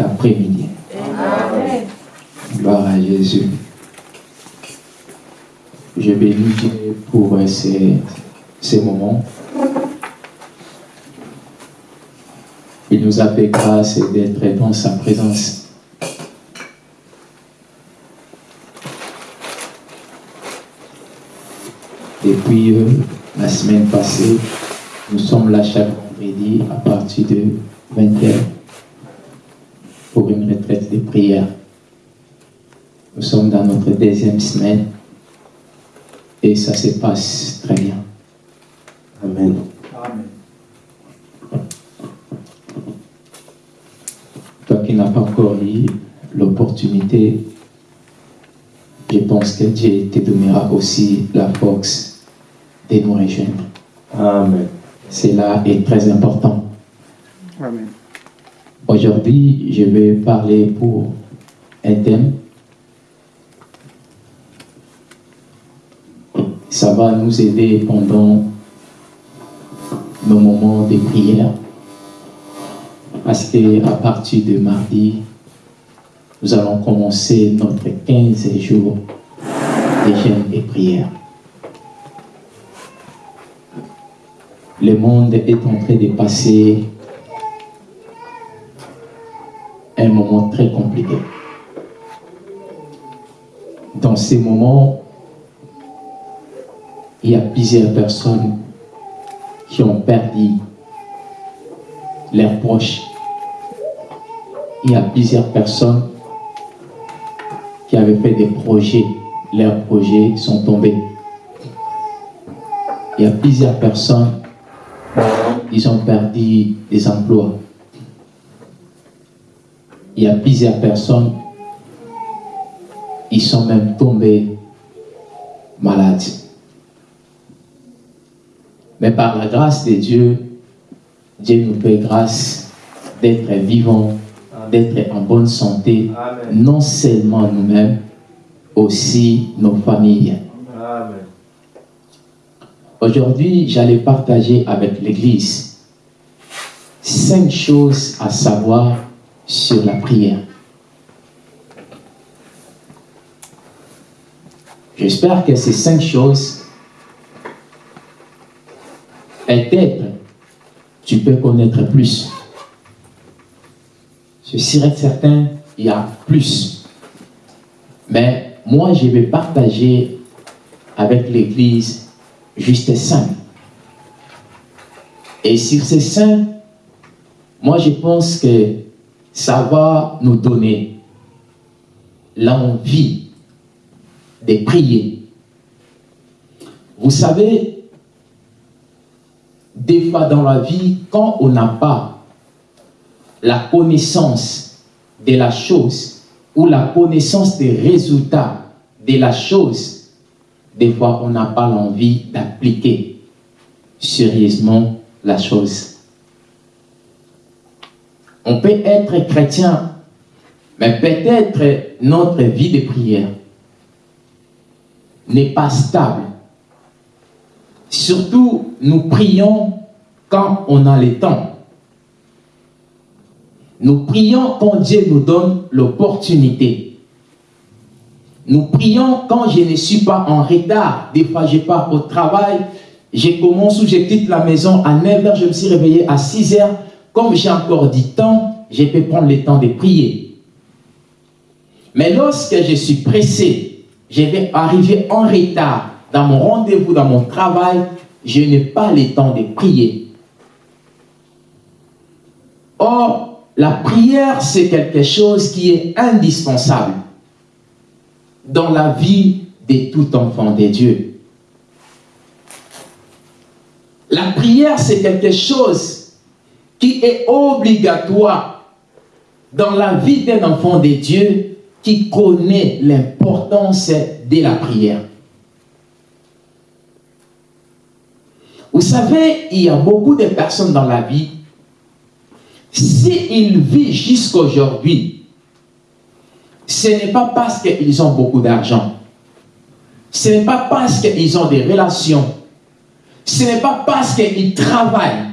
après-midi Gloire à Jésus. Je bénis Dieu pour ces, ces moments. Il nous a fait grâce d'être dans sa présence. Depuis euh, la semaine passée, nous sommes là chaque vendredi à partir de 20h pour une retraite de prière. Nous sommes dans notre deuxième semaine et ça se passe très bien. amen Toi qui n'as pas encore eu l'opportunité, je pense que Dieu te donnera aussi la force de nous rejoindre. amen Cela est très important. Amen. Aujourd'hui, je vais parler pour un thème. Ça va nous aider pendant nos moments de prière. Parce que à partir de mardi, nous allons commencer notre 15 jours de jeûne et prière. Le monde est en train de passer un moment très compliqué. Dans ces moments, il y a plusieurs personnes qui ont perdu leurs proches. Il y a plusieurs personnes qui avaient fait des projets. Leurs projets sont tombés. Il y a plusieurs personnes, ils ont perdu des emplois il y a plusieurs personnes, ils sont même tombés malades. Mais par la grâce de Dieu, Dieu nous fait grâce d'être vivants, d'être en bonne santé, non seulement nous-mêmes, aussi nos familles. Aujourd'hui, j'allais partager avec l'Église cinq choses à savoir sur la prière. J'espère que ces cinq choses, peut-être, tu peux connaître plus. Je serais certain, il y a plus. Mais moi, je vais partager avec l'Église juste cinq. Et sur ces cinq, moi, je pense que ça va nous donner l'envie de prier. Vous savez, des fois dans la vie, quand on n'a pas la connaissance de la chose ou la connaissance des résultats de la chose, des fois on n'a pas l'envie d'appliquer sérieusement la chose. On peut être chrétien, mais peut-être notre vie de prière n'est pas stable. Surtout, nous prions quand on a le temps. Nous prions quand Dieu nous donne l'opportunité. Nous prions quand je ne suis pas en retard. Des fois, je pars au travail, je commence ou je quitte la maison à 9h, je me suis réveillé à 6h. Comme j'ai encore du temps, je peux prendre le temps de prier. Mais lorsque je suis pressé, je vais arriver en retard dans mon rendez-vous, dans mon travail, je n'ai pas le temps de prier. Or, la prière, c'est quelque chose qui est indispensable dans la vie de tout enfant de Dieu. La prière, c'est quelque chose qui est obligatoire dans la vie d'un enfant de Dieu qui connaît l'importance de la prière. Vous savez, il y a beaucoup de personnes dans la vie, s'ils vivent jusqu'aujourd'hui, ce n'est pas parce qu'ils ont beaucoup d'argent. Ce n'est pas parce qu'ils ont des relations. Ce n'est pas parce qu'ils travaillent.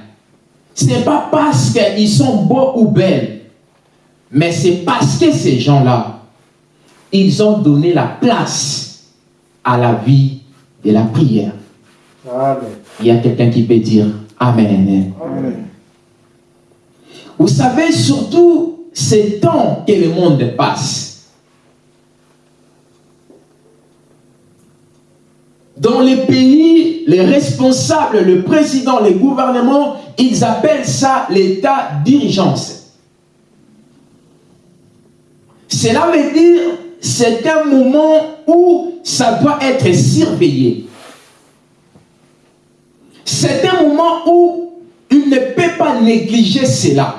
Ce n'est pas parce qu'ils sont beaux ou belles. Mais c'est parce que ces gens-là, ils ont donné la place à la vie de la prière. Il y a quelqu'un qui peut dire Amen. Amen. Vous savez, surtout ces temps que le monde passe, Dans les pays, les responsables, le président, les gouvernements, ils appellent ça l'état d'urgence. Cela veut dire c'est un moment où ça doit être surveillé. C'est un moment où il ne peut pas négliger cela.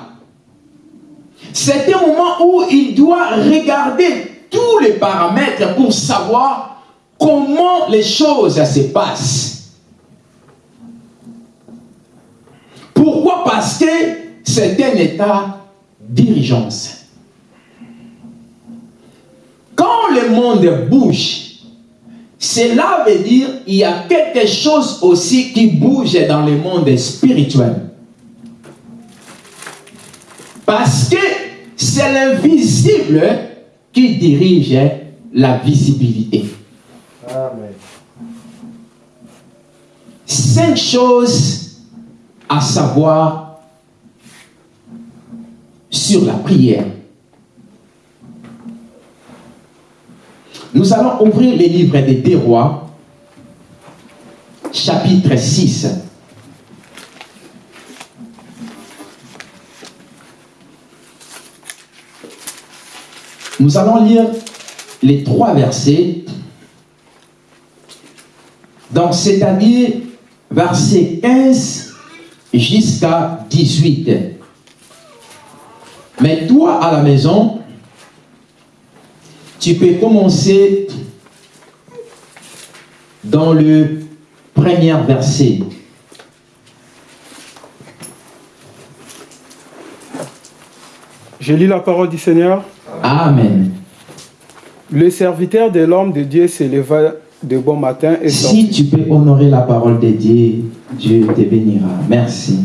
C'est un moment où il doit regarder tous les paramètres pour savoir comment les choses se passent. Pourquoi? Parce que c'est un état d'urgence. Quand le monde bouge, cela veut dire qu'il y a quelque chose aussi qui bouge dans le monde spirituel. Parce que c'est l'invisible qui dirige la visibilité. Cinq choses à savoir sur la prière. Nous allons ouvrir les livres des deux rois, chapitre 6. Nous allons lire les trois versets donc, c'est-à-dire verset 15 jusqu'à 18. Mais toi, à la maison, tu peux commencer dans le premier verset. Je lis la parole du Seigneur. Amen. Le serviteur de l'homme de Dieu s'éleva de bon matin et Si tu peux honorer la parole de Dieu, Dieu te bénira. Merci.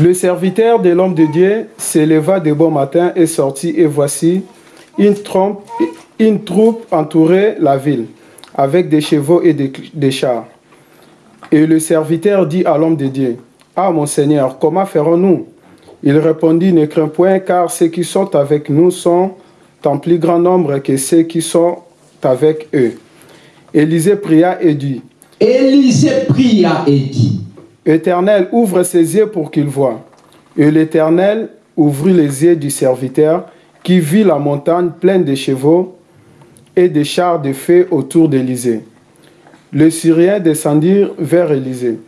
Le serviteur de l'homme de Dieu s'éleva de bon matin et sortit, et voici, une, troupe entourait la ville, avec des chevaux et des, des chars. Et le serviteur dit à l'homme de Dieu, Ah mon Seigneur, comment ferons-nous? Il répondit, Ne crains point, car ceux qui sont avec nous sont en plus grand nombre que ceux qui sont avec eux. Élisée pria et dit, Élisée pria et dit, Éternel, ouvre ses yeux pour qu'il voie. Et l'Éternel ouvrit les yeux du serviteur qui vit la montagne pleine de chevaux et de chars de feu autour d'Élysée. Le Syrien descendit vers Élysée.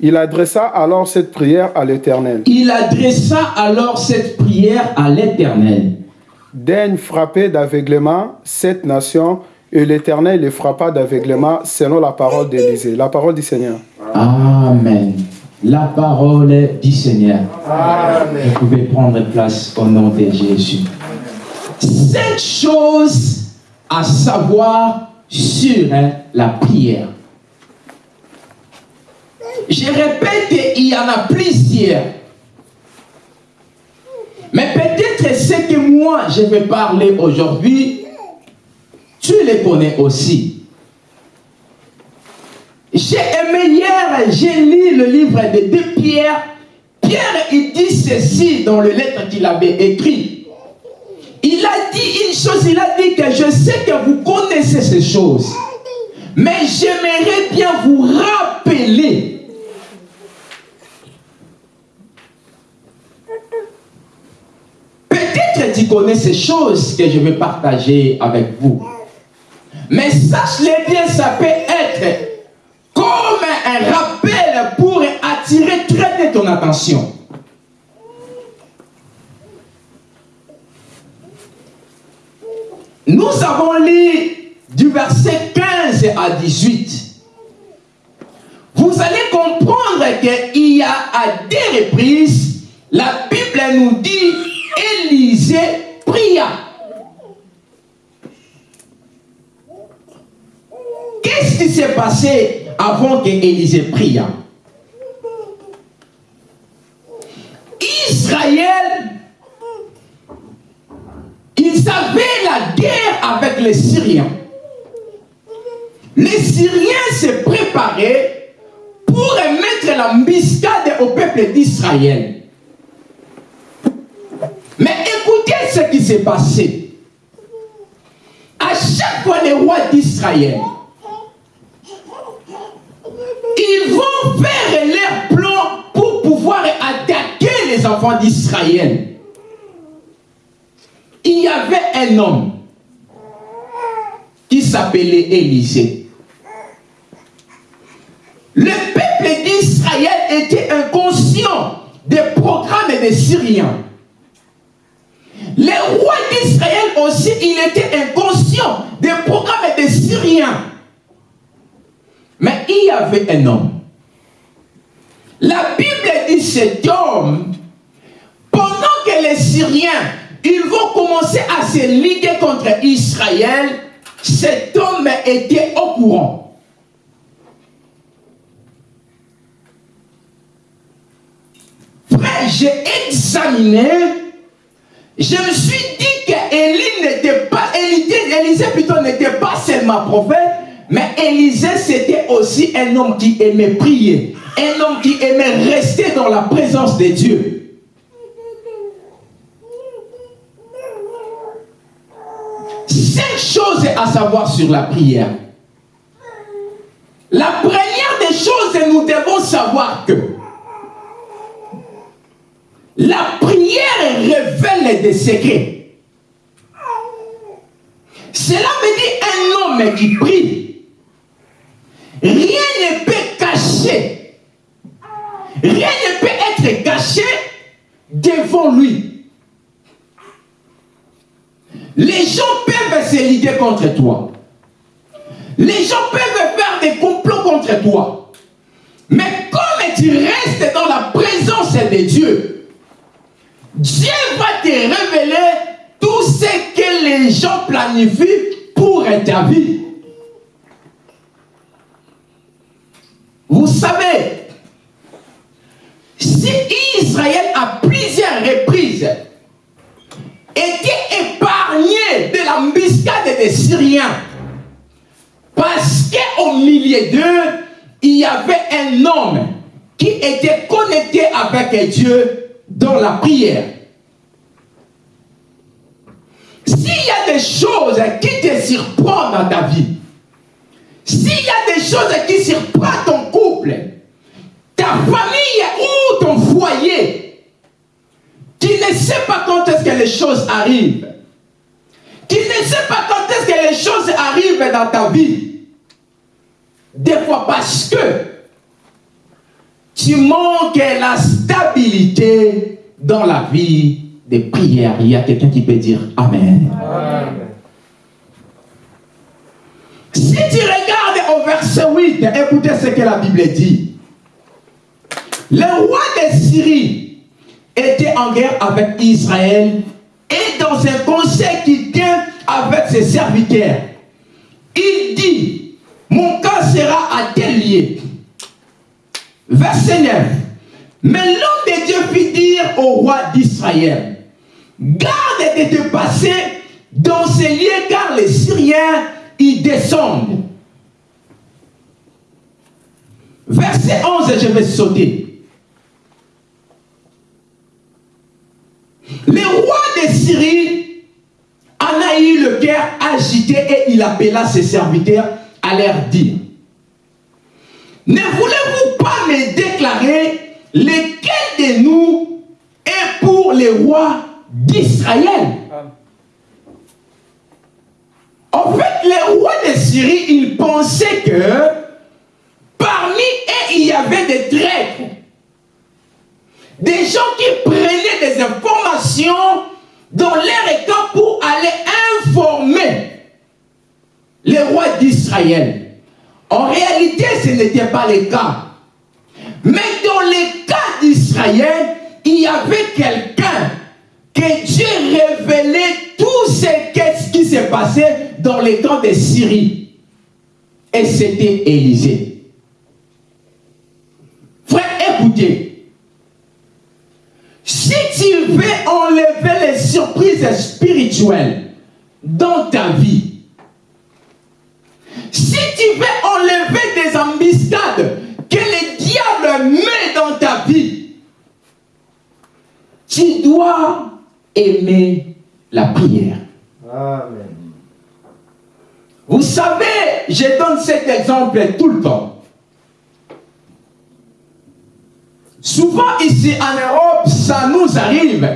Il adressa alors cette prière à l'Éternel. Il adressa alors cette prière à l'Éternel. Daigne frapper d'aveuglement cette nation et l'Éternel les frappa d'aveuglement selon la parole d'Élisée. La parole du Seigneur. Amen. La parole du Seigneur. Amen. Vous pouvez prendre place au nom de Jésus. Cette chose à savoir sur hein, la prière. Je répète, il y en a plusieurs. Mais peut-être ce que moi je vais parler aujourd'hui, tu les connais aussi. J'ai aimé hier, j'ai lu le livre de deux Pierre. Pierre, il dit ceci dans le lettre qu'il avait écrit. Il a dit une chose, il a dit que je sais que vous connaissez ces choses. Mais j'aimerais bien vous rappeler Peut-être tu connais ces choses que je vais partager avec vous. Mais sache-le bien, ça peut être comme un rappel pour attirer très bien ton attention. Nous avons lu du verset 15 à 18. Vous allez comprendre qu'il y a à des reprises, la Bible nous dit, Élisée pria. Qu'est-ce qui s'est passé avant que Élisée pria Israël, ils avaient la guerre avec les Syriens. Les Syriens se préparaient pour mettre la mbiscade au peuple d'Israël. Mais écoutez ce qui s'est passé. À chaque fois, les rois d'Israël, ils vont faire leur plan pour pouvoir attaquer les enfants d'Israël. Il y avait un homme qui s'appelait Élisée. Le peuple d'Israël était inconscient des programmes des Syriens. Les rois d'Israël aussi, il était inconscient des programmes des Syriens. Mais il y avait un homme. La Bible dit cet homme, pendant que les Syriens, ils vont commencer à se liguer contre Israël, cet homme était au courant. J'ai examiné, je me suis dit qu'Élie n'était pas, Élisée plutôt n'était pas seulement prophète, mais Élisée c'était aussi un homme qui aimait prier, un homme qui aimait rester dans la présence de Dieu. Cinq choses à savoir sur la prière. La première des choses, nous devons savoir que la prière révèle des secrets. Cela veut dire un homme qui prie. Rien ne peut cacher. Rien ne peut être caché devant lui. Les gens peuvent se liguer contre toi. Les gens peuvent faire des complots contre toi. Mais comme tu restes dans la présence de Dieu, Dieu va te révéler tout ce que les gens planifient pour ta vie. Vous savez, si Israël à plusieurs reprises était épargné de l'embuscade des Syriens, parce qu'au milieu d'eux, il y avait un homme qui était connecté avec Dieu dans la prière. S'il y a des choses qui te surprennent dans ta vie, s'il y a des choses qui surprennent ton couple, ta famille ou ton foyer, tu ne sais pas quand est-ce que les choses arrivent. Tu ne sais pas quand est-ce que les choses arrivent dans ta vie. Des fois parce que tu manques la stabilité dans la vie des prières. Il y a quelqu'un qui peut dire Amen. Si tu regardes au verset 8, écoutez ce que la Bible dit. Le roi de Syrie était en guerre avec Israël et dans un conseil qu'il tient avec ses serviteurs, il dit, mon cas sera à tel lieu. Verset 9. Mais l'homme de Dieu fit dire au roi d'Israël, garde de te passer dans ces lieux car les Syriens y descendent. Verset 11, je vais sauter. Le roi de Syrie en a eu le cœur agité et il appela ses serviteurs à leur dire, ne voulez-vous pas me déclarer lequel de nous est pour les rois d'Israël? En fait, les rois de Syrie, ils pensaient que parmi eux, il y avait des traîtres. Des gens qui prenaient des informations dans leur camp pour aller informer les rois d'Israël. En réalité, ce n'était pas le cas. Mais dans les cas d'Israël, il y avait quelqu'un que Dieu révélait tout ce qui s'est passé dans les temps de Syrie. Et c'était Élisée. Frère, écoutez. Si tu veux enlever les surprises spirituelles dans ta vie, si tu veux enlever des embuscades que le diable met dans ta vie, tu dois aimer la prière. Amen. Vous savez, je donne cet exemple tout le temps. Souvent ici en Europe, ça nous arrive.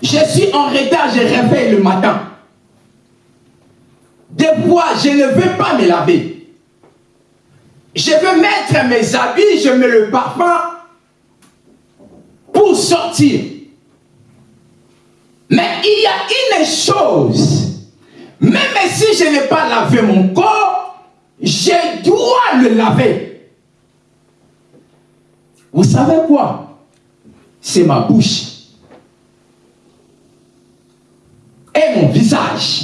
Je suis en retard, je réveille le matin. Des fois, je ne veux pas me laver. Je veux mettre mes habits, je mets le parfum pour sortir. Mais il y a une chose, même si je n'ai pas lavé mon corps, je dois le laver. Vous savez quoi? C'est ma bouche et mon visage.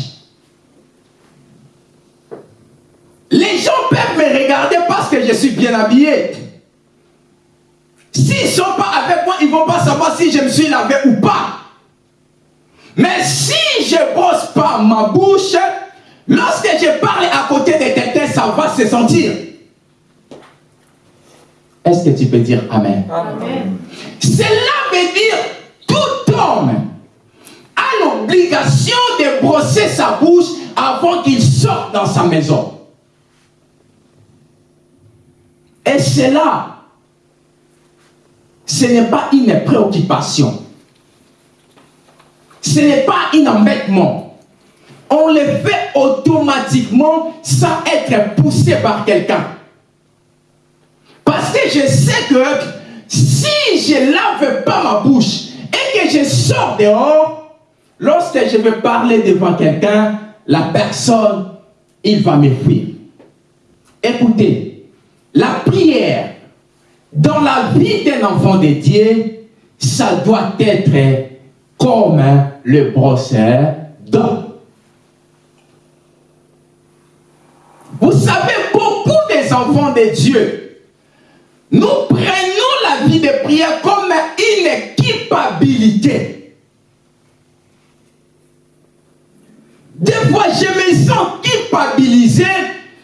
Les gens peuvent me regarder parce que je suis bien habillé. S'ils ne sont pas avec moi, ils ne vont pas savoir si je me suis lavé ou pas. Mais si je ne brosse pas ma bouche, lorsque je parle à côté de quelqu'un, ça va se sentir. Est-ce que tu peux dire Amen? Amen. Cela veut dire tout homme a l'obligation de brosser sa bouche avant qu'il sorte dans sa maison. Et cela, ce n'est pas une préoccupation. Ce n'est pas un embêtement. On le fait automatiquement sans être poussé par quelqu'un. Parce que je sais que si je ne lave pas ma bouche et que je sors dehors, lorsque je vais parler devant quelqu'un, la personne, il va me fuir. Écoutez, la prière dans la vie d'un enfant de Dieu, ça doit être comme le brosseur d'eau. Vous savez, beaucoup des enfants de Dieu, nous prenons la vie de prière comme une équipabilité. Des fois, je me sens culpabilisé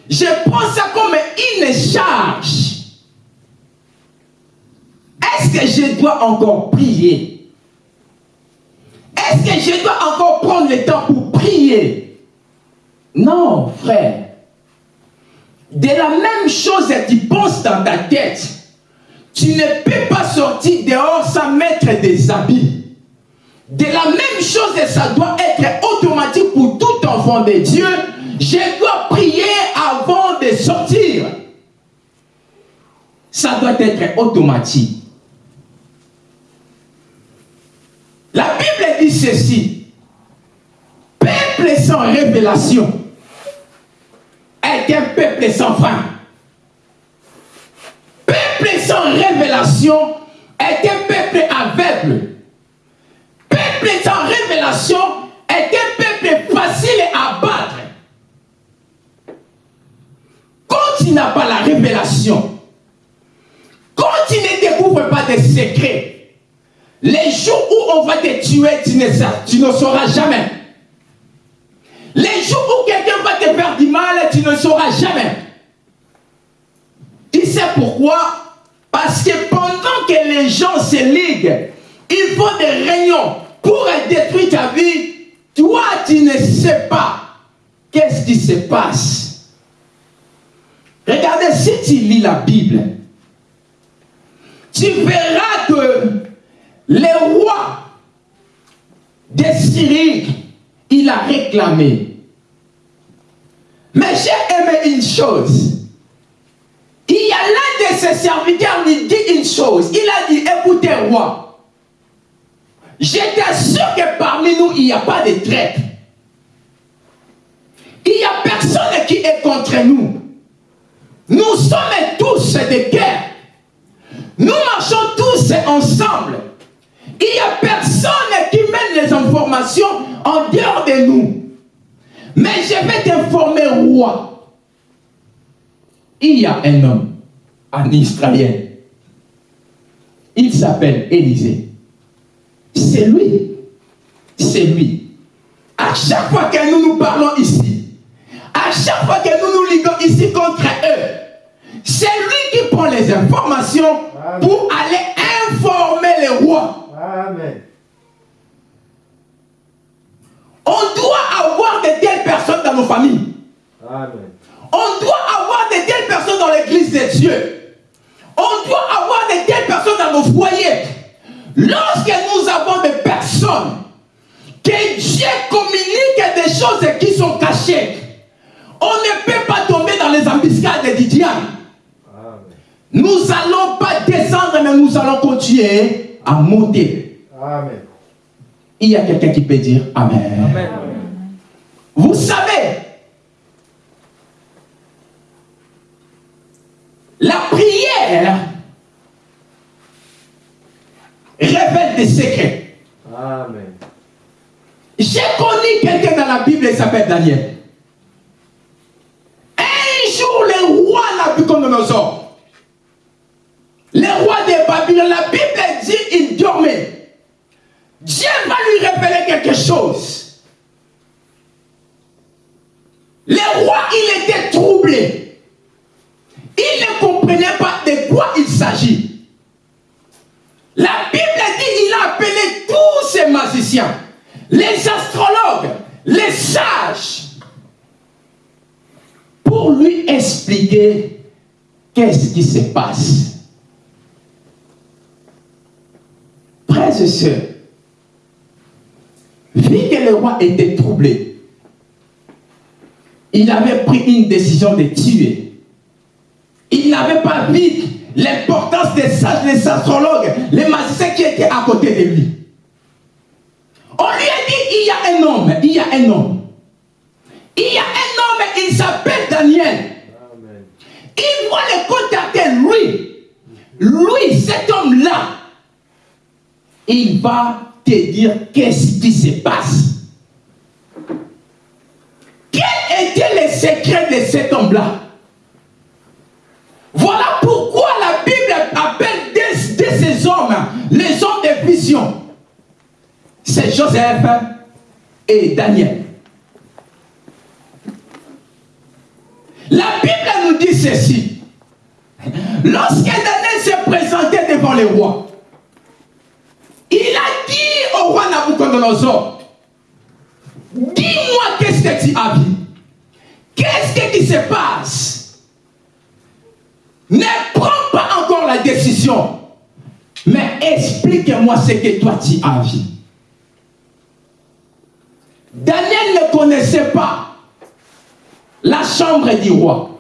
je prends ça comme une charge. Est-ce que je dois encore prier? Est-ce que je dois encore prendre le temps pour prier? Non, frère. De la même chose que tu penses dans ta tête, tu ne peux pas sortir dehors sans mettre des habits. De la même chose, ça doit être automatique pour tout enfant de Dieu je dois prier avant de sortir. Ça doit être automatique. La Bible dit ceci. Peuple sans révélation est un peuple sans fin. Peuple sans révélation est un peuple aveugle. Peuple sans révélation est un peuple facile à battre. Quand tu n'as pas la révélation, quand tu ne découvres pas des secrets, les jours où on va te tuer, tu ne, tu ne sauras jamais. Les jours où quelqu'un va te faire du mal, tu ne sauras jamais. Tu sais pourquoi? Parce que pendant que les gens se liguent, ils font des réunions pour détruire ta vie, toi tu ne sais pas qu'est-ce qui se passe. Regardez, si tu lis la Bible, tu verras que le roi de Syrie, il a réclamé. Mais j'ai aimé une chose. Il y a l'un de ses serviteurs qui dit une chose. Il a dit, écoutez roi, j'étais sûr que parmi nous, il n'y a pas de traite. Il n'y a personne qui est contre nous. Nous sommes tous des guerres. Nous marchons tous ensemble. Il n'y a personne qui mène les informations en dehors de nous. Mais je vais t'informer, roi. Il y a un homme en Israël. Il s'appelle Élisée. C'est lui. C'est lui. À chaque fois que nous nous parlons ici, à chaque fois que nous nous liguons ici contre eux, c'est lui qui prend les informations pour aller informer les rois. Amen. On doit avoir de telles personnes dans nos familles. Amen. On doit avoir de telles personnes dans l'église de Dieu. On doit avoir de telles personnes dans nos foyers. Lorsque nous avons des personnes que Dieu communique des choses qui sont cachées, on ne peut pas tomber dans les embuscades du diable. Nous allons pas descendre, mais nous allons continuer à monter. Amen. Il y a quelqu'un qui peut dire Amen. Amen. Vous savez, la prière révèle des secrets. Amen. J'ai connu quelqu'un dans la Bible, il s'appelle Daniel. Un jour, le roi Nabucodonosor, le roi de Babylone, la Bible dit il dormait. Dieu va lui révéler quelque chose. Le roi, il était troublé. Il ne comprenait pas de quoi il s'agit. La Bible dit il a appelé tous ces magiciens, les astrologues, les sages, pour lui expliquer qu'est-ce qui se passe. Frères et sœurs, vu que le roi était troublé, il avait pris une décision de tuer. Il n'avait pas vu l'importance des sages, des astrologues, les magiciens qui étaient à côté de lui. On lui a dit, il y a un homme, il y a un homme. Il y a un homme, il s'appelle Daniel. Il va le contacter, lui. Lui, cet homme-là, il va te dire qu'est-ce qui se passe? Quel était le secret de cet homme-là? Voilà pourquoi la Bible appelle de, ces hommes les hommes de vision. C'est Joseph et Daniel. La Bible nous dit ceci. Lorsque Daniel s'est présenté devant les rois, il a roi Nabucodonosor, dis-moi qu'est-ce que tu as vu? Qu'est-ce qui se passe? Ne prends pas encore la décision, mais explique-moi ce que toi tu as vu. Daniel ne connaissait pas la chambre du roi.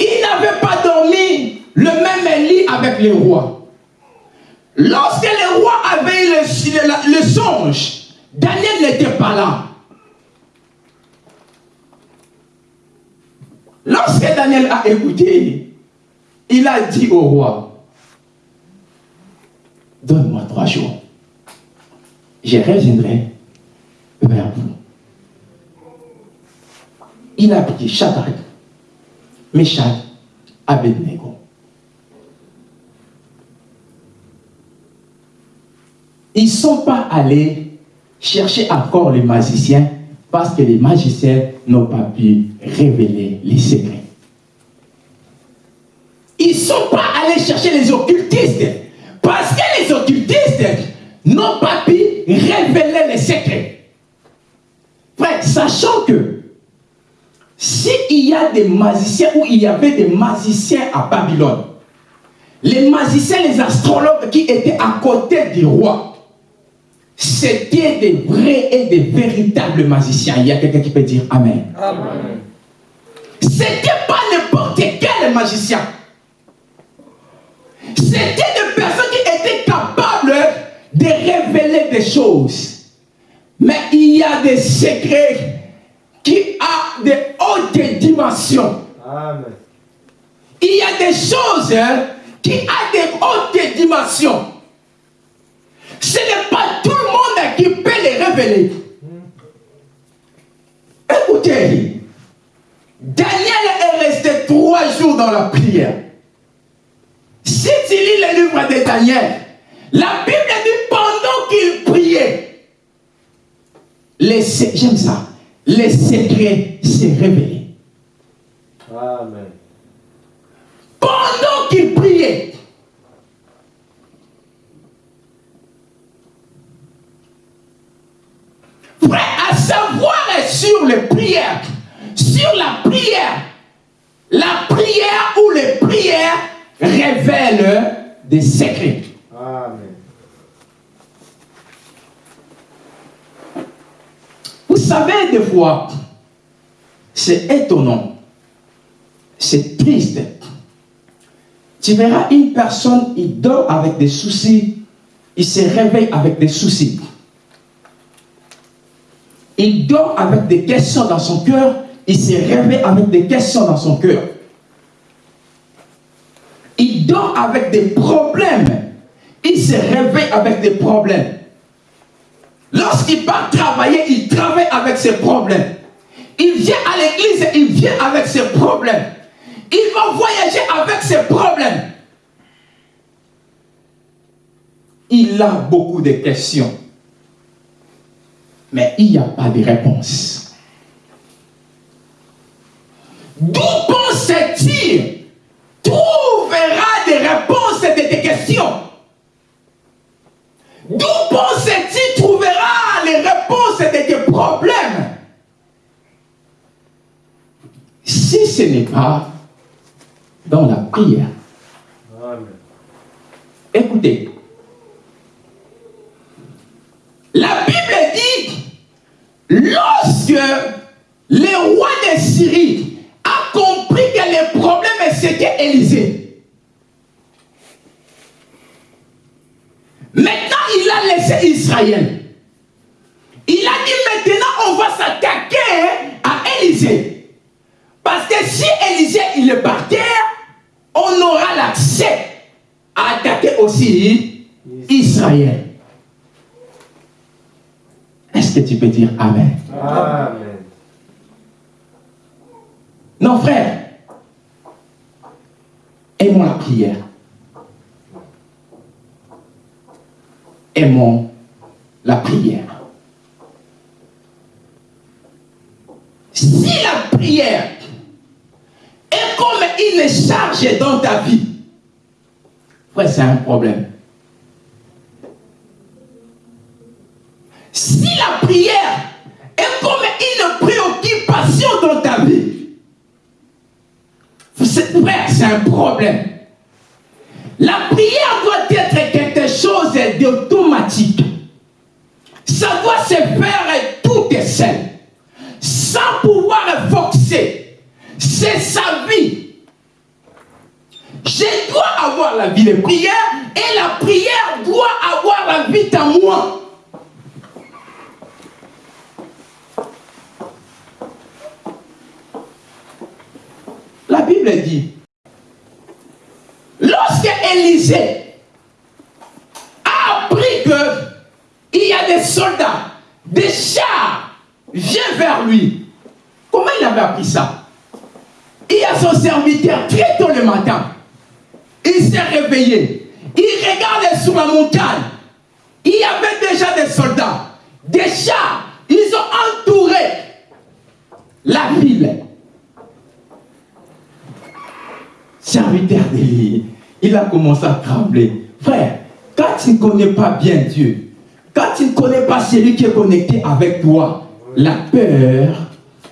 Il n'avait pas dormi le même lit avec le roi. Lorsque le roi avait le, le songe, Daniel n'était pas là. Lorsque Daniel a écouté, il a dit au roi, donne-moi trois jours. Je reviendrai vers vous. Il a pris Shadrach, Meshach, Abednego. Ils ne sont pas allés chercher encore les magiciens parce que les magiciens n'ont pas pu révéler les secrets. Ils ne sont pas allés chercher les occultistes parce que les occultistes n'ont pas pu révéler les secrets. Sachant que s'il y a des magiciens ou il y avait des magiciens à Babylone, les magiciens, les astrologues qui étaient à côté du roi, c'était des vrais et des véritables magiciens. Il y a quelqu'un qui peut dire Amen. Amen. C'était pas n'importe quel magicien. C'était des personnes qui étaient capables de révéler des choses. Mais il y a des secrets qui a de hautes dimensions. Amen. Il y a des choses qui ont des hautes dimensions. Ce n'est pas tout le monde qui peut les révéler. Écoutez, Daniel est resté trois jours dans la prière. Si tu lis le livre de Daniel, la Bible dit pendant qu'il priait, j'aime ça, les secrets s'est révélés. Amen. Pendant qu'il priait, Frère, à savoir sur les prières, sur la prière, la prière ou les prières révèlent des secrets. Amen. Vous savez, des fois, c'est étonnant, c'est triste. Tu verras une personne, il dort avec des soucis, il se réveille avec des soucis. Il dort avec des questions dans son cœur, il se réveille avec des questions dans son cœur. Il dort avec des problèmes, il se réveille avec des problèmes. Lorsqu'il part travailler, il travaille avec ses problèmes. Il vient à l'église, il vient avec ses problèmes. Il va voyager avec ses problèmes. Il a beaucoup de questions. Mais il n'y a pas de réponse. D'où pense-t-il trouvera des réponses de tes questions D'où penses-tu trouvera les réponses de tes problèmes? Si ce n'est pas dans la prière. Amen. Écoutez. La Bible dit, lorsque le roi de Syrie a compris que le problème c'était Élisée, maintenant il a laissé Israël. Il a dit maintenant on va s'attaquer à Élisée. Parce que si Élisée il est par terre, on aura l'accès à attaquer aussi Israël. Que tu peux dire Amen Amen. Non, frère. Aimons la prière. Aimons la prière. Si la prière est comme une charge dans ta vie, frère, c'est un problème. Si la prière est comme une préoccupation dans ta vie, c'est- c'est un problème. La prière doit être quelque chose d'automatique. Ça doit se faire tout seul, sans pouvoir forcer. C'est sa vie. Je dois avoir la vie de prière et la prière doit avoir la vie à moi. La Bible dit, lorsque Élisée a appris qu'il y a des soldats, des chars, viennent vers lui, comment il avait appris ça? Il y a son serviteur très tôt le matin. Il s'est réveillé. Il regardait sur la montagne. Il y avait déjà des soldats, des chars. Ils ont entouré la ville. Serviteur d'Élie, il a commencé à trembler. Frère, quand tu ne connais pas bien Dieu, quand tu ne connais pas celui qui est connecté avec toi, la peur,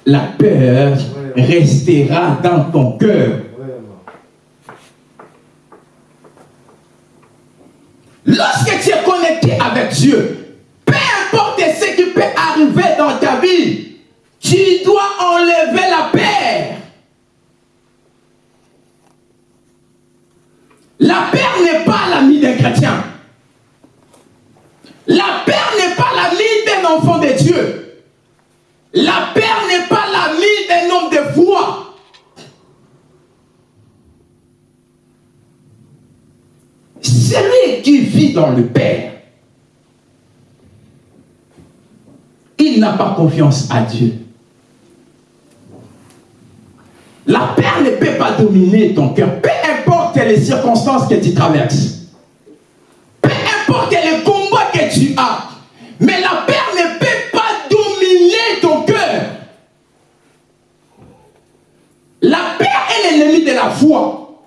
la peur restera dans ton cœur. Lorsque tu es connecté avec Dieu, peu importe ce qui peut arriver dans ta vie, tu dois enlever la peur. La paix n'est pas l'ami des chrétiens. La paix n'est pas l'ami d'un enfant de Dieu. La paix n'est pas l'ami d'un homme de foi. Celui qui vit dans le Père, il n'a pas confiance à Dieu. La paix ne peut pas dominer ton cœur. Peu importe les circonstances que tu traverses. Peu importe les combats que tu as. Mais la paix ne peut pas dominer ton cœur. La paix est l'ennemi de la foi.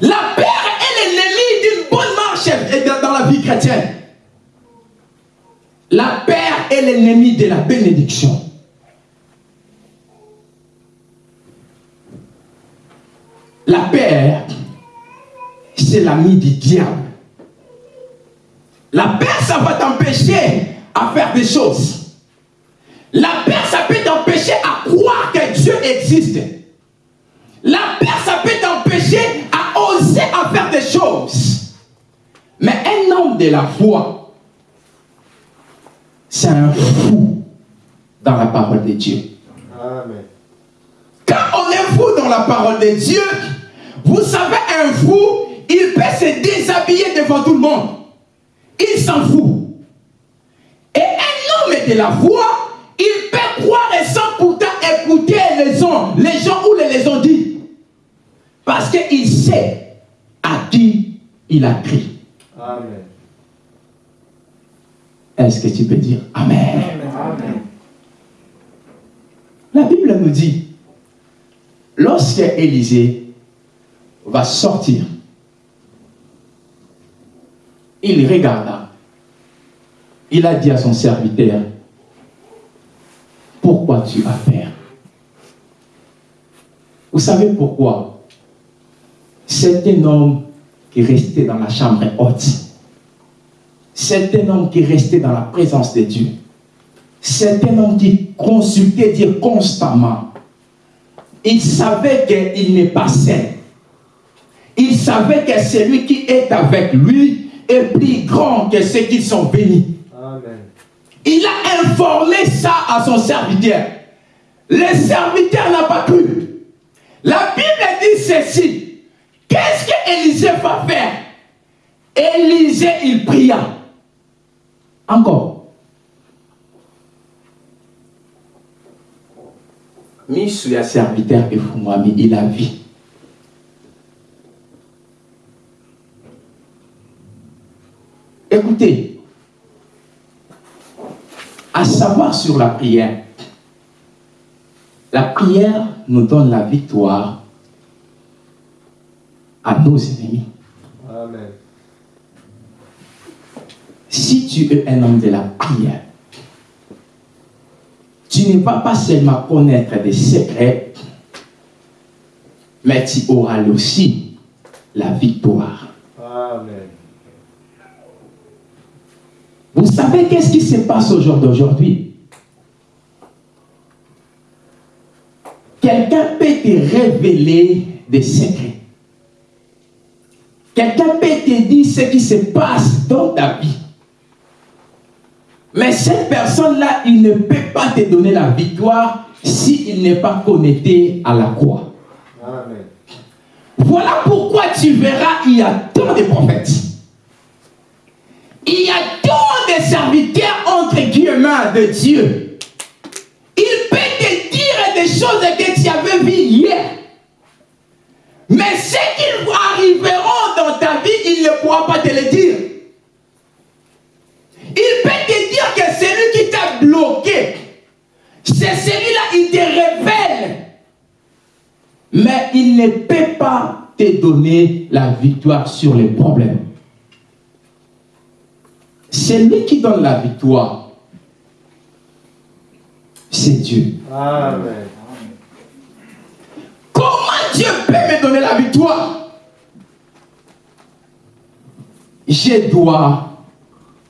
La paix est l'ennemi d'une bonne marche dans la vie chrétienne. La paix est l'ennemi de la bénédiction. La paix, c'est l'ami du diable. La paix, ça va t'empêcher à faire des choses. La paix, ça peut t'empêcher à croire que Dieu existe. La paix, ça peut t'empêcher à oser à faire des choses. Mais un homme de la foi, c'est un fou dans la parole de Dieu. Amen. Quand on est fou dans la parole de Dieu, vous savez, un fou, il peut se déshabiller devant tout le monde. Il s'en fout. Et un homme de la foi, il peut croire et sans pourtant écouter les gens, les gens ou les ont dit. Parce qu'il sait à qui il a crié. Amen. Est-ce que tu peux dire Amen? Amen. La Bible nous dit, lorsque Élisée va sortir. Il regarda. Il a dit à son serviteur, pourquoi tu as peur? Vous savez pourquoi? C'est un homme qui restait dans la chambre haute. C'est un homme qui restait dans la présence de Dieu. C'est un homme qui consultait Dieu constamment. Il savait qu'il n'est pas saint il savait que celui qui est avec lui est plus grand que ceux qui sont bénis. Il a informé ça à son serviteur. Le serviteur n'a pas cru. La Bible dit ceci. Qu'est-ce que Élisée va faire? Élisée, il pria. Encore. Mis sur le serviteur et il a vu. Écoutez, à savoir sur la prière, la prière nous donne la victoire à nos ennemis. Amen. Si tu es un homme de la prière, tu ne vas pas seulement connaître des secrets, mais tu auras aussi la victoire. Amen. Vous savez qu'est-ce qui se passe au jour d'aujourd'hui? Quelqu'un peut te révéler des secrets. Quelqu'un peut te dire ce qui se passe dans ta vie. Mais cette personne-là, il ne peut pas te donner la victoire s'il n'est pas connecté à la croix. Voilà pourquoi tu verras, il y a tant de prophètes. Il y a tant de serviteurs entre guillemets de Dieu. Il peut te dire des choses que tu avais vues hier. Mais ce qui arriveront dans ta vie, il ne pourra pas te le dire. Il peut te dire que celui qui t'a bloqué, c'est celui-là, il te révèle. Mais il ne peut pas te donner la victoire sur les problèmes. C'est lui qui donne la victoire. C'est Dieu. Amen. Comment Dieu peut me donner la victoire? Je dois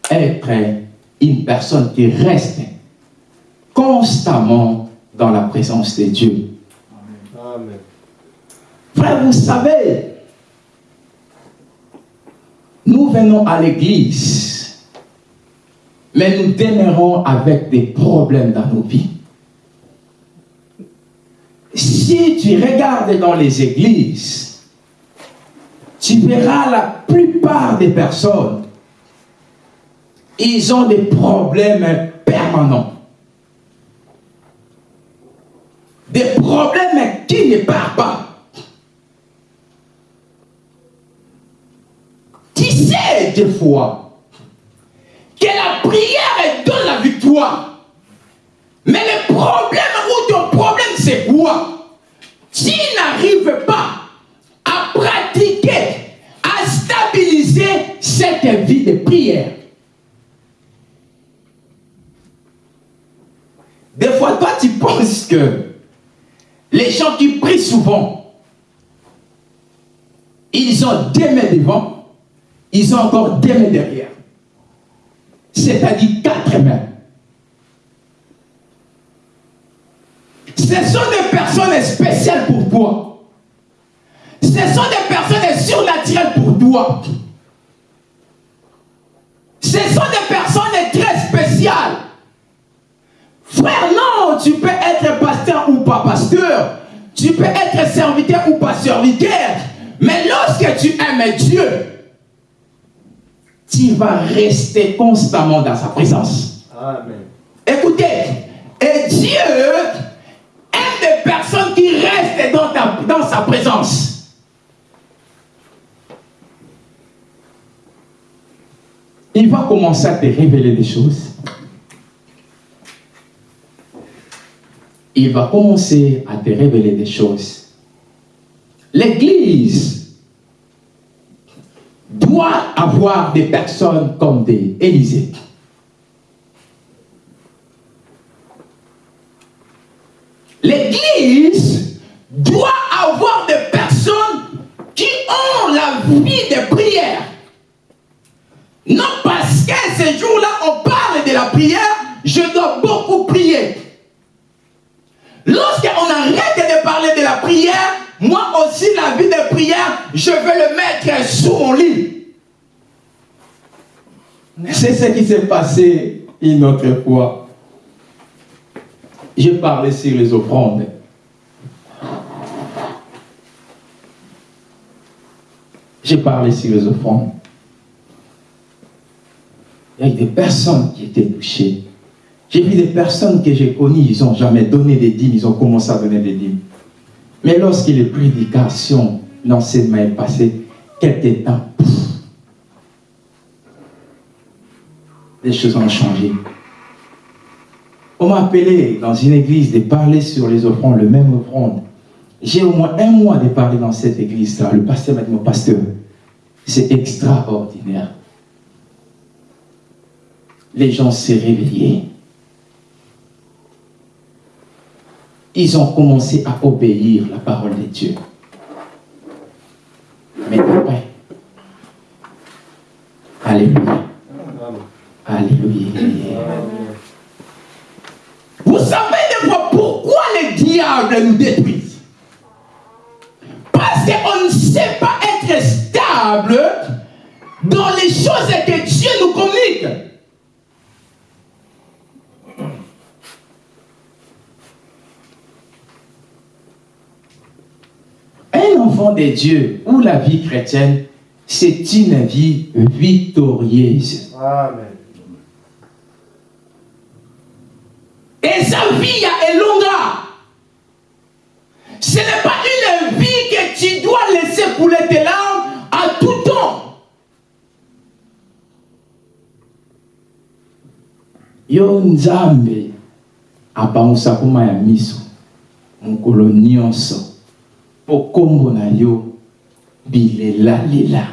être une personne qui reste constamment dans la présence de Dieu. Amen. Frère, vous savez, nous venons à l'église mais nous demeurons avec des problèmes dans nos vies. Si tu regardes dans les églises, tu verras la plupart des personnes, ils ont des problèmes permanents. Des problèmes qui ne partent pas. Tu sais des fois que la prière Mais le problème ou ton problème c'est quoi? Tu n'arrives pas à pratiquer, à stabiliser cette vie de prière. Des fois, toi, tu penses que les gens qui prient souvent, ils ont des mains devant, ils ont encore des mains derrière. C'est-à-dire quatre mains. Ce sont des personnes spéciales pour toi. Ce sont des personnes surnaturelles pour toi. Ce sont des personnes très spéciales. Frère, non, tu peux être pasteur ou pas pasteur. Tu peux être serviteur ou pas serviteur. Mais lorsque tu aimes Dieu, tu vas rester constamment dans sa présence. Amen. Écoutez, et Dieu sa présence. Il va commencer à te révéler des choses. Il va commencer à te révéler des choses. L'Église doit avoir des personnes comme des Élysées. Prier. Lorsqu'on arrête de parler de la prière, moi aussi, la vie de prière, je vais le mettre sous mon lit. C'est ce qui s'est passé une autre fois. Je parlais sur les offrandes. J'ai parlé sur les offrandes. Il y a des personnes qui étaient touchées. J'ai vu des personnes que j'ai connues, ils n'ont jamais donné des dîmes, ils ont commencé à donner des dîmes. Mais lorsque les prédications, l'enseignement est passé, quelques temps, les choses ont changé. On m'a appelé dans une église de parler sur les offrandes, le même offrande. J'ai au moins un mois de parler dans cette église-là. Le pasteur m'a dit, mon pasteur, c'est extraordinaire. Les gens s'est réveillés. Ils ont commencé à obéir la parole de Dieu. Mais après, Alléluia. Alléluia. Vous savez des fois pourquoi les diables nous détruisent Parce qu'on ne sait pas être stable dans les choses que Dieu nous communique. Un enfant de Dieu ou la vie chrétienne, c'est une vie victorieuse. Amen. Et sa vie est longue. Ce n'est pas une vie que tu dois laisser couler tes larmes à tout temps. Yo nzambe apangusa kuma ya miso mokolo nyonso mpo kombo na yo bilelalela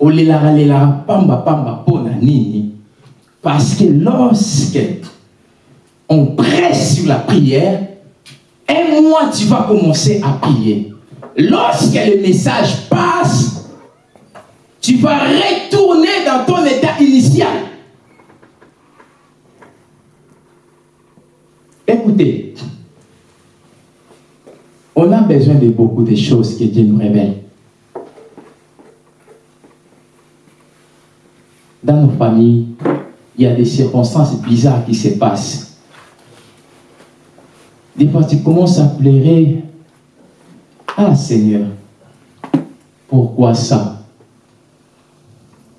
olelaka lelaka pamba-pamba mpo na nini? Parce que lorsque on presse sur la prière, un mois tu vas commencer à prier. Lorsque le message passe, tu vas retourner dans ton état initial. Écoutez, on a besoin de beaucoup de choses que Dieu nous révèle. Dans nos familles, il y a des circonstances bizarres qui se passent. Des fois, tu commences à pleurer. Ah Seigneur, Pourquoi ça?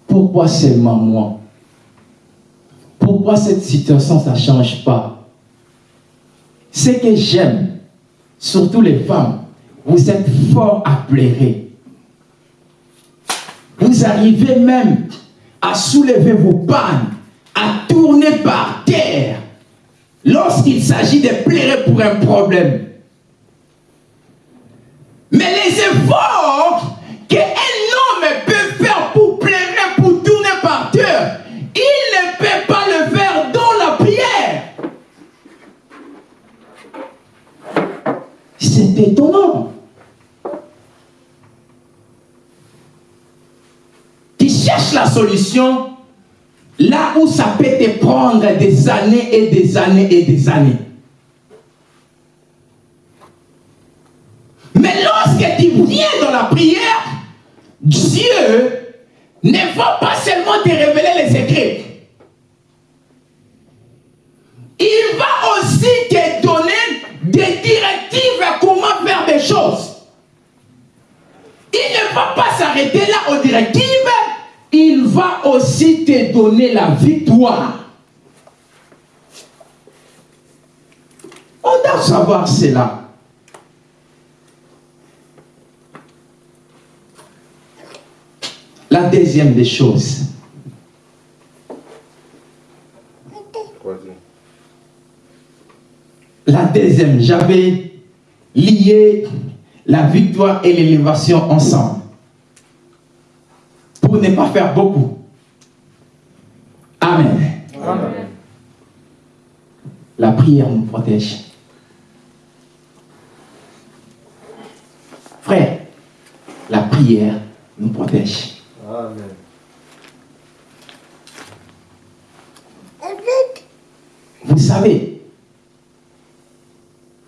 Pourquoi seulement moi? Pourquoi cette situation, ça ne change pas? Ce que j'aime, surtout les femmes, vous êtes fort à pleurer. Vous arrivez même à soulever vos pannes, à tourner par terre lorsqu'il s'agit de pleurer pour un problème. Mais les efforts solution là où ça peut te prendre des années et des années et des années. Mais lorsque tu viens dans la prière, Dieu ne va pas seulement te révéler les secrets. Il va aussi te donner des directives à comment faire des choses. Il ne va pas s'arrêter là aux directives, il va aussi te donner la victoire. On doit savoir cela. La deuxième des choses. La deuxième, j'avais lié la victoire et l'élévation ensemble. Pour ne pas faire beaucoup. Amen. Amen. La prière nous protège. Frère, la prière nous protège. Amen. Vous savez,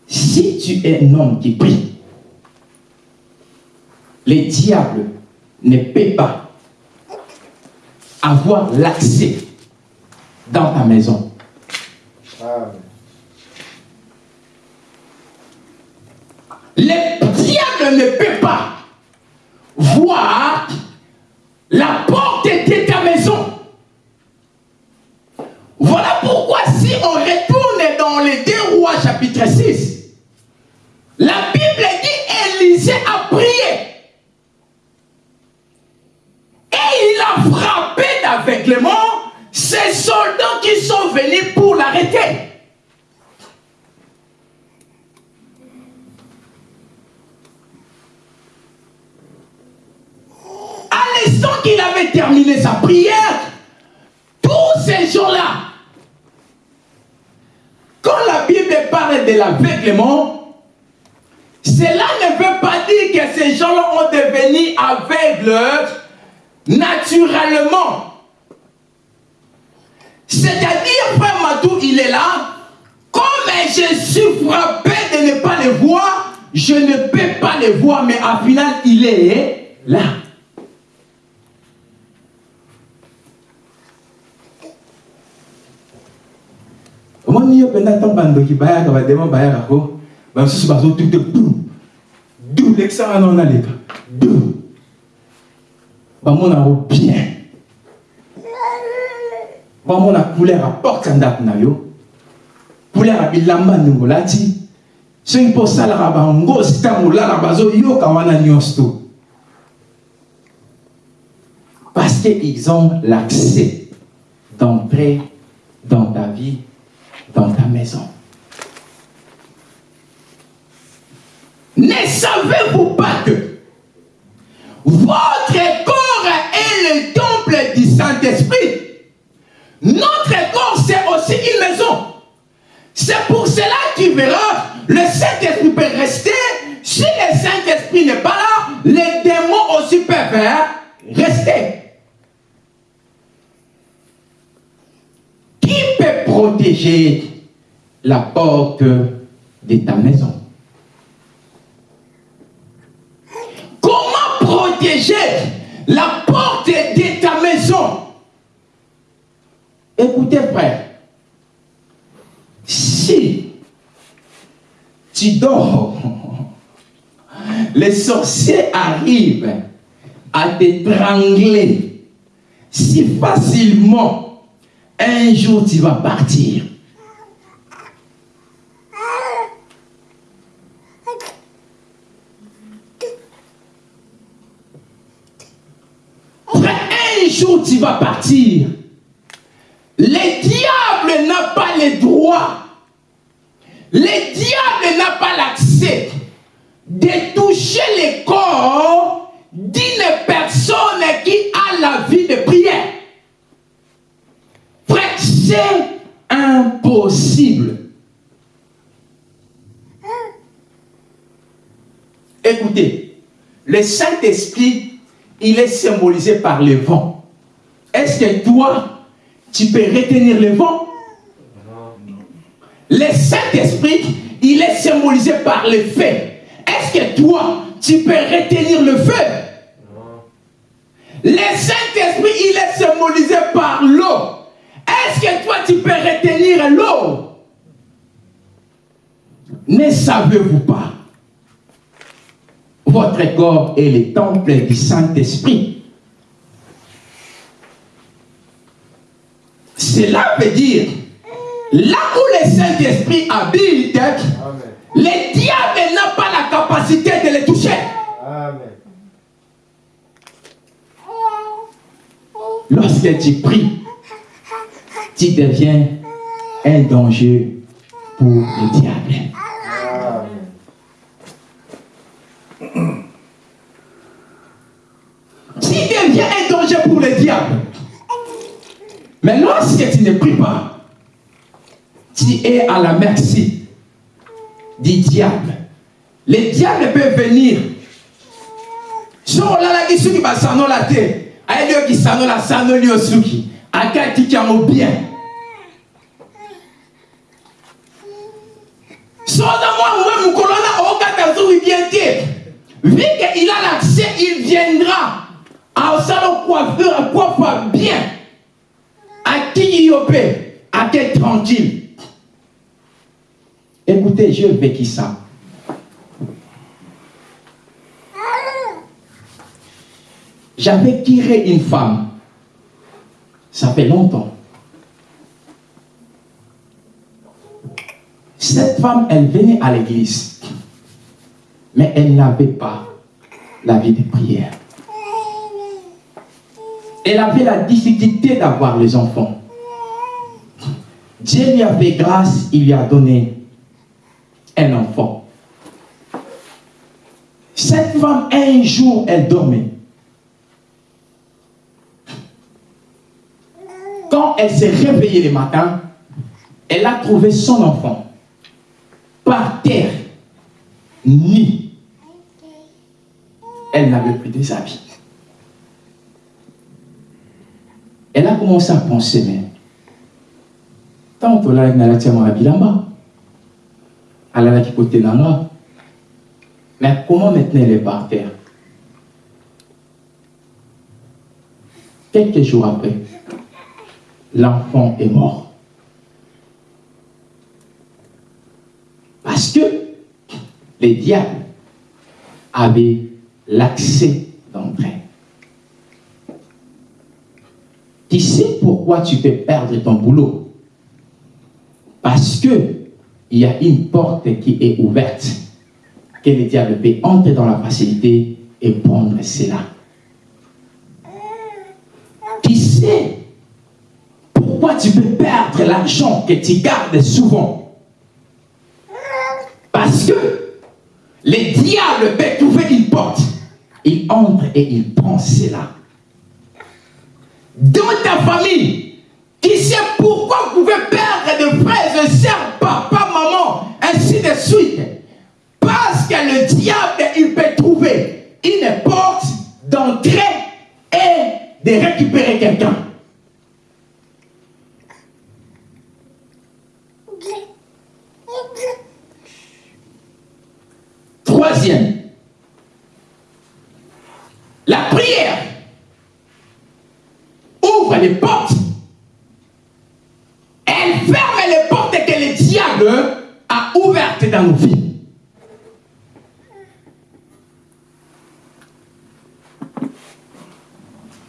si tu es un homme qui prie, les diables ne peut pas avoir l'accès dans ta maison. Amen. Les diables ne peut pas voir bandoki bayaka badema bayaka ko bamisusu bazotute du du lekisa wana onaleka du bamonako bien. Bamona couleur ya porte ya ndako na yo. Couleur ya bilamba ndenge olati soki mpo osalaka bangosi ntango olala bazoyoka wana nyonso to parce qu'ils ont l'accès d'entrer dans ta vie dans ta maison. Ne savez-vous pas que votre corps est le temple du Saint-Esprit? Notre corps, c'est aussi une maison. C'est pour cela qu'il verra, le Saint-Esprit peut rester. Si le Saint-Esprit n'est pas là, les démons aussi peuvent rester. Qui peut protéger la porte de ta maison Comment protéger la porte de ta maison. Écoutez frère, si tu dors, les sorciers arrivent à t'étrangler. Si facilement, un jour tu vas partir. un jour tu partir. Le diable n'a pas le droit. Le diable n'a pas l'accès de toucher le corps d'une personne qui a la vie de prière. Frère, c'est impossible. Écoutez, le Saint-Esprit, il est symbolisé par le vent. Est-ce que toi, tu peux retenir le vent? Le Saint-Esprit, il est symbolisé par le feu. Est-ce que toi, tu peux retenir le feu? Le Saint-Esprit, il est symbolisé par l'eau. Est-ce que toi, tu peux retenir l'eau? Ne savez-vous pas? Votre corps est le temple du Saint-Esprit. Cela veut dire, là où le Saint-Esprit habite, le diable n'a pas la capacité de le toucher. Lorsque tu pries, tu deviens un danger pour le diable. Tu deviens un danger pour le diable. Mais lorsque tu ne pries pas, tu es à la merci du diable. Le diable peut venir. soki soki basanola te ayeli qui suki akatiki yango bien. Vu qu'il a l'accès il viendra. Asala coiffeur coiffa bien. Akiki yo mpe ake tranquille écoutez je vécu ça J'avais tiré une femme. Ça fait longtemps. Cette femme, elle venait à l'église. Mais elle n'avait pas la vie de prière. Elle avait la difficulté d'avoir les enfants. Dieu lui a fait grâce, il lui a donné un enfant. Cette femme, un jour, elle dormait. Quand elle s'est réveillée le matin, elle a trouvé son enfant par terre, nu. Elle n'avait plus des habits. Elle a commencé à penser, mais tant là, elle n'a pas. Elle a côté nanga. Mais comment maintenant elle est par terre Quelques jours après, l'enfant est mort. Parce que les diables avaient l'accès d'entrée. Tu sais pourquoi tu peux perdre ton boulot? Parce que il y a une porte qui est ouverte, que le diable peut entrer dans la facilité et prendre cela. Tu sais pourquoi tu peux perdre l'argent que tu gardes souvent? Parce que le diable peut trouver une porte. Il entre et il prend cela. Dans ta famille, qui sait pourquoi vous pouvez perdre de frères et suite Parce que le diable, il peut trouver une porte d'entrée et de récupérer quelqu'un. Troisième, la prière ouvre les portes. Elle ferme les portes que le diable a ouvertes dans nos vies.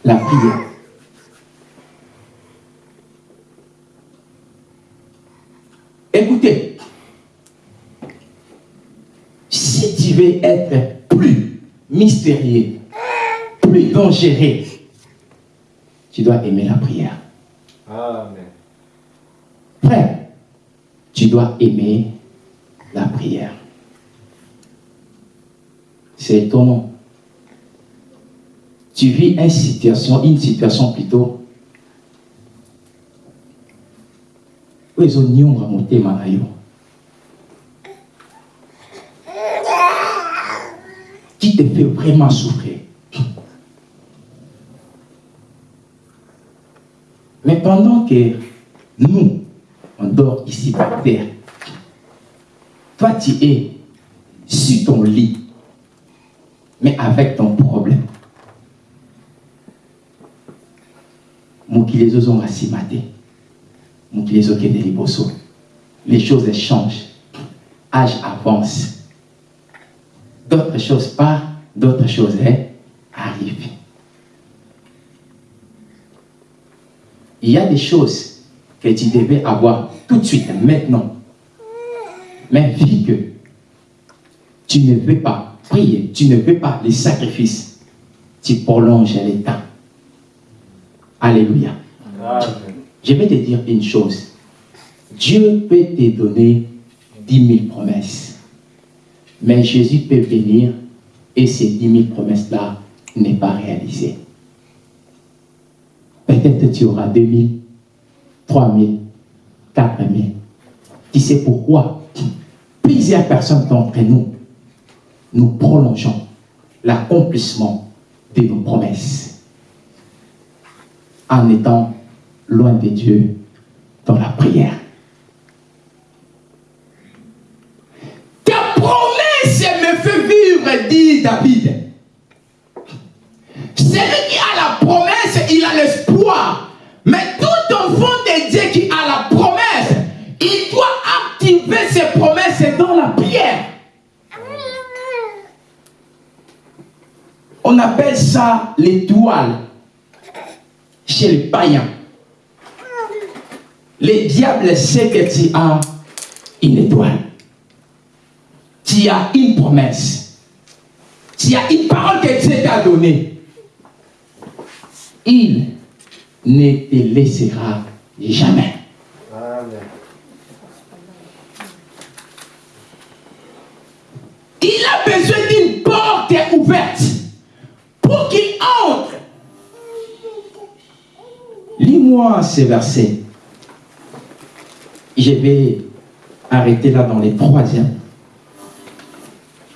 la prière. Écoutez, si tu veux être plus mystérieux, plus dangereux, tu dois aimer la prière. Amen. Frère, tu dois aimer la prière. C'est étonnant. Tu vis une situation, une situation plutôt. où ils ont. Qui te fait vraiment souffrir? Mais pendant que nous, on dort ici par terre, tu es sur ton lit, mais avec ton problème. mokili ezokende liboso. Les choses changent. Âge avance. D'autres choses partent d'autres choses elles arrivent. Il y a des choses que tu devais avoir tout de suite maintenant mais vu que tu ne veux pas prier tu ne veux pas les sacrifices tu prolonges les temps Alléluia. Amen. Je vais te dire une chose. Dieu peut te donner dix mille promesses. Mais Jésus peut venir et ces dix mille promesses-là n'est pas réalisées. Peut-être tu auras deux mille, trois mille, quatre mille. Tu sais pourquoi? Plusieurs personnes d'entre nous, nous prolongeons l'accomplissement de nos promesses en étant loin de Dieu dans la prière. Ta promesse me fait vivre, dit David. Celui qui a la promesse, il a l'espoir. Mais tout enfant de Dieu qui a la promesse, promesses dans la prière. On appelle ça l'étoile chez les païens. Le diable sait que tu as une étoile. Tu as une promesse. Tu as une parole que Dieu t'a donnée. Il ne te laissera jamais. Il a besoin d'une porte ouverte pour qu'il entre. Lis-moi ces versets. Je vais arrêter là dans les troisièmes.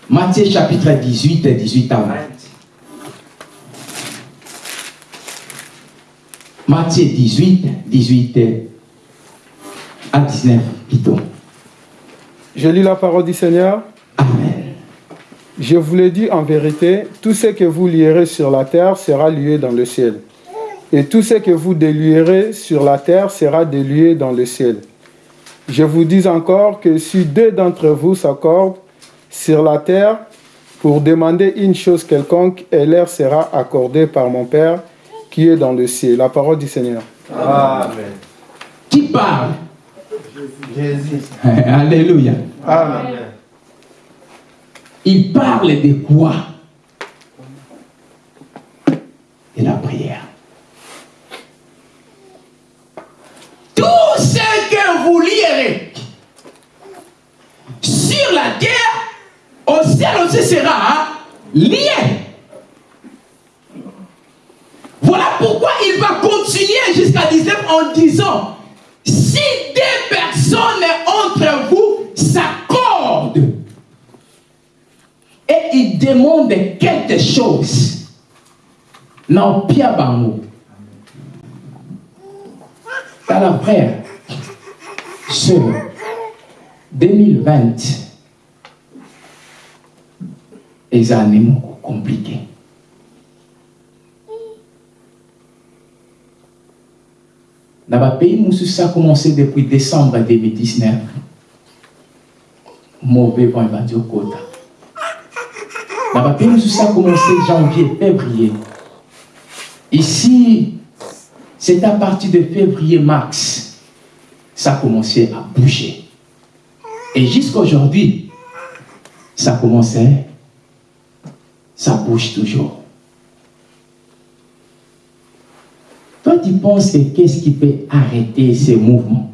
Matthieu chapitre 18, 18 à 20. Matthieu 18, 18 à 19 plutôt. Je lis la parole du Seigneur. Je vous le dis en vérité, tout ce que vous lierez sur la terre sera lié dans le ciel. Et tout ce que vous délierez sur la terre sera délié dans le ciel. Je vous dis encore que si deux d'entre vous s'accordent sur la terre pour demander une chose quelconque, elle leur sera accordée par mon Père qui est dans le ciel. La parole du Seigneur. Amen. Qui parle? Jésus. Alléluia. Amen. Il parle de quoi? De la prière. Tout ce que vous lirez sur la terre, au ciel aussi sera hein, lié. Voilà pourquoi il va continuer jusqu'à 19 en disant, si des personnes entre vous s'accordent et ils demandent quelque chose, Pierre Bango, alors frère, sœur, 2020, les années compliquées. Dans le pays, nous ça a commencé depuis décembre 2019. Mauvais vent, il va dire pays, nous ça a commencé janvier, février. Ici, c'est à partir de février-mars, ça a commencé à bouger. Et jusqu'à aujourd'hui, ça commençait, ça bouge toujours. Toi, tu penses que qu'est-ce qui peut arrêter ces mouvements?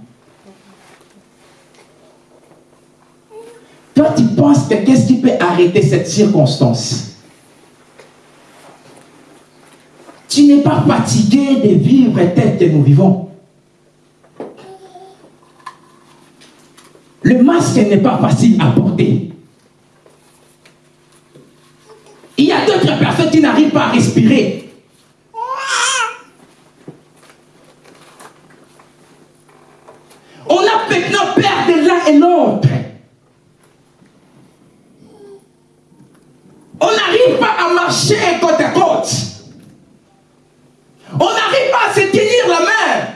Toi, tu penses que qu'est-ce qui peut arrêter cette circonstance? Tu n'es pas fatigué de vivre tel que nous vivons. Le masque n'est pas facile à porter. Il y a d'autres personnes qui n'arrivent pas à respirer. On a maintenant peur de l'un et l'autre. On n'arrive pas à marcher côte à côte. On n'arrive pas à se tenir la main.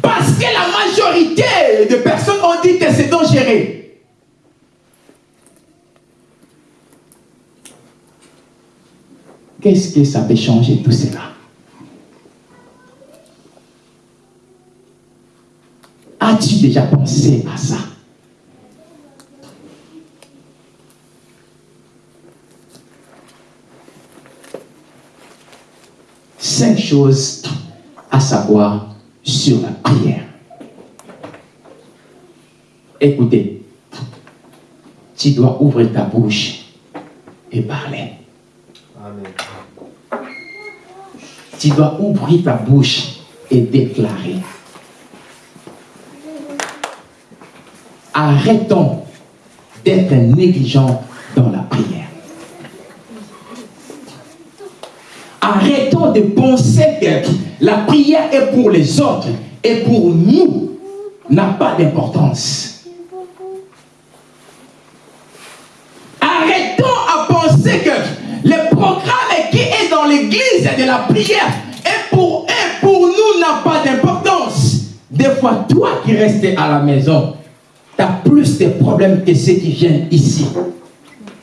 Parce que la majorité de personnes ont dit que c'est dangereux. Qu'est-ce que ça peut changer tout cela? As-tu déjà pensé à ça? Cinq choses à savoir sur la prière. Écoutez, tu dois ouvrir ta bouche et parler. Amen. Tu dois ouvrir ta bouche et déclarer. Arrêtons d'être négligents dans la prière. Arrêtons de penser que la prière est pour les autres et pour nous n'a pas d'importance. Arrêtons à penser que le programme qui est dans l'église de la prière est pour, est pour nous n'a pas d'importance. Des fois, toi qui restes à la maison, tu as plus de problèmes que ceux qui viennent ici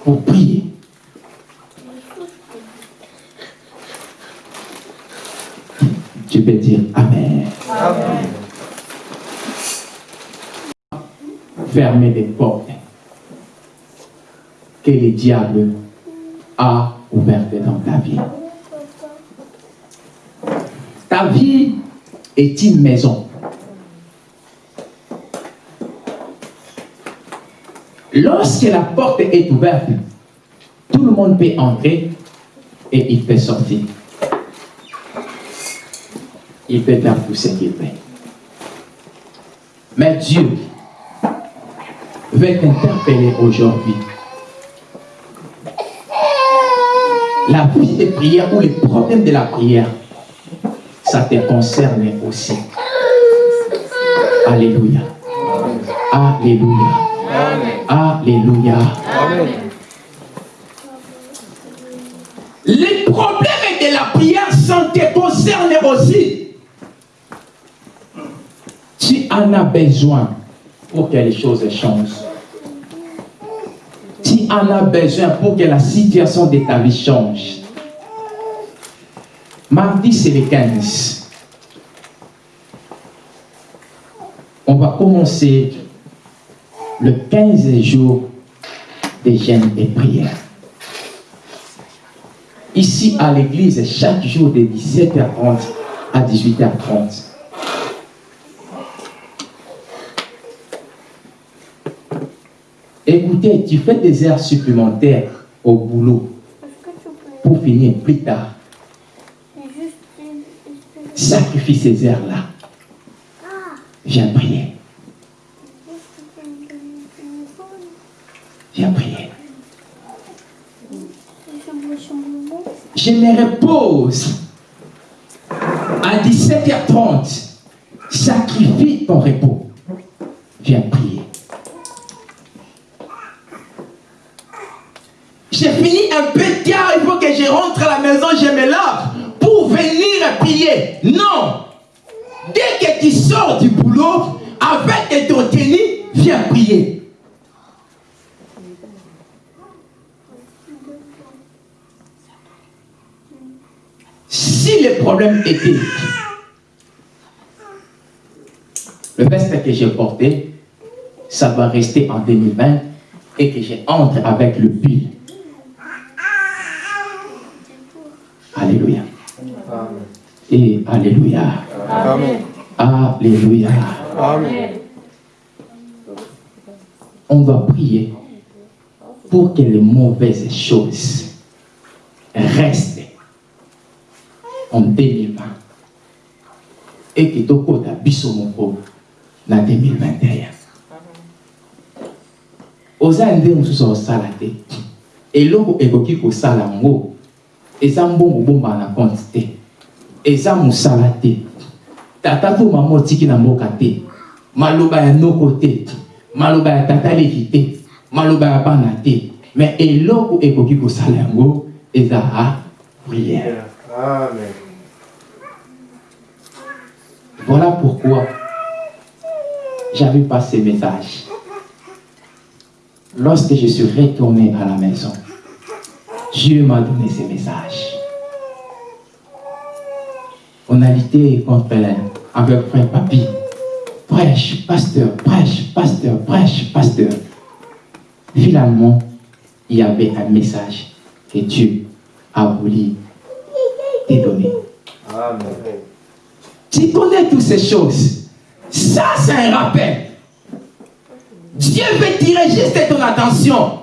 pour prier. Tu peux dire Amen. Fermer des portes que le diable a ouvertes dans ta vie. Ta vie est une maison. Lorsque la porte est ouverte, tout le monde peut entrer et il peut sortir. Il peut tout ce qu'il veut. Mais Dieu veut t'interpeller aujourd'hui. La vie de prière ou les problèmes de la prière, ça te concerne aussi. Alléluia. Alléluia. Alléluia. Les problèmes de la prière sont te concernent aussi. Tu en as besoin pour que les choses changent. Tu en as besoin pour que la situation de ta vie change. Mardi, c'est le 15. On va commencer le 15 jour des jeûnes et prières. Ici à l'église, chaque jour de 17h30 à 18h30. Écoutez, tu fais des heures supplémentaires au boulot pour finir plus tard. Sacrifie ces heures-là. Viens prier. Viens prier. Je me repose à 17h30. Sacrifie ton repos. Viens prier. J'ai fini un peu tard, il faut que je rentre à la maison, je me lave pour venir prier. Non. Dès que tu sors du boulot, avec ton tenue, viens prier. le problème était le veste que j'ai porté, ça va rester en 2020 et que j'entre avec le pull. Alléluia. Amen. Et Alléluia. Amen. Alléluia. Amen. On doit prier pour que les mauvaises choses restent en 2020 et que tokota biso moko na 2021 oza nde mosusu osala te eloko ekoki kosala yango eza mbongo bombaka na compte te eza mosala te. Tata to mama otiki na mboka te. Maloba ya noko te. Maloba ya tata levi te. Maloba ya bana te. Me eloko ekoki kosala yango prière. Amen. Voilà pourquoi j'avais pas ce message. Lorsque je suis retourné à la maison, Dieu m'a donné ce message. On a lutté contre elle avec frère Papi. Prêche, pasteur, prêche, pasteur, prêche, pasteur. Finalement, il y avait un message que Dieu a voulu te donner. Amen. Tu connais toutes ces choses. Ça, c'est un rappel. Dieu veut tirer juste ton attention.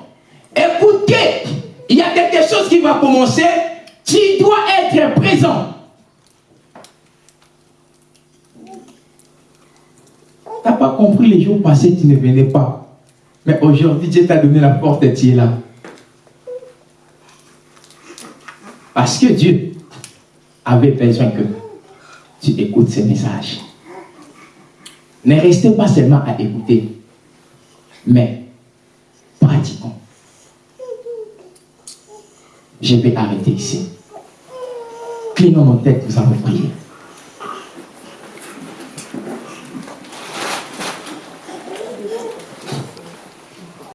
Écoutez, il y a quelque chose qui va commencer. Tu dois être présent. Tu n'as pas compris les jours passés, tu ne venais pas. Mais aujourd'hui, Dieu t'a donné la porte et tu es là. Parce que Dieu avait besoin que tu écoutes ces messages. Ne restez pas seulement à écouter, mais pratiquons. Je vais arrêter ici. Clignons nos têtes, nous allons prier.